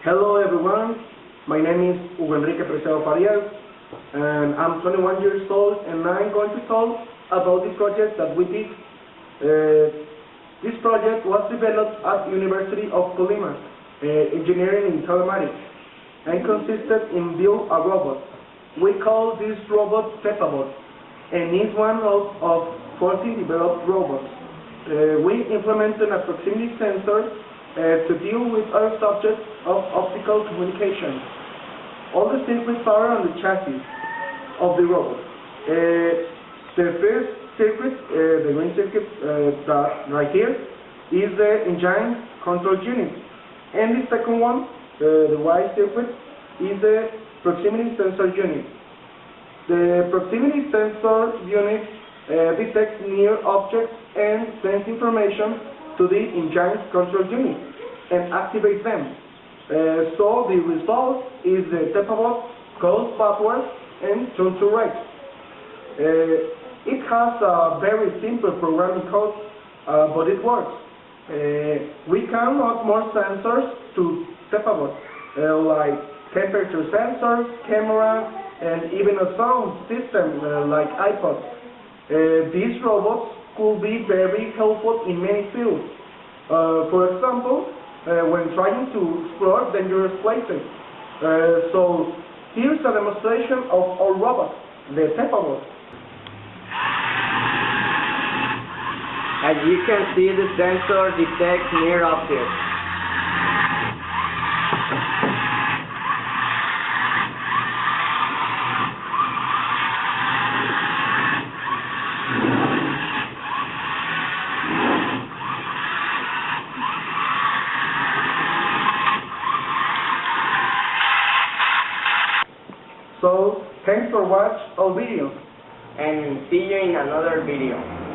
Hello everyone, my name is Hugo Enrique Preciado Farias, and I'm 21 years old, and I'm going to talk about the project that we did. Uh, this project was developed at University of Colima, uh, Engineering in Telematics, and consisted in build a robot. We call this robot Pepabot, and is one of, of 14 developed robots. Uh, we implemented a proximity sensor to deal with other subjects of optical communication. All the circuits are on the chassis of the robot. Uh, the first circuit, uh, the green circuit uh, that right here, is the engine control unit. And the second one, uh, the white circuit, is the proximity sensor unit. The proximity sensor unit uh, detects near objects and sends information to the engine control unit and activate them. Uh, so the result is the Pepabot goes backwards and turns to right. Uh, it has a very simple programming code, uh, but it works. Uh, we can add more sensors to Pepabot, uh, like temperature sensors, camera, and even a sound system uh, like iPod. These robots could be very helpful in many fields. Uh, for example, uh, when trying to explore dangerous places. Uh, so here's a demonstration of our robot, the Pepabot. As you can see, the sensor detects near objects. So thanks for watching our oh, video. And see you in another video.